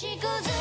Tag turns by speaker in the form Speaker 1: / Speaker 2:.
Speaker 1: she goes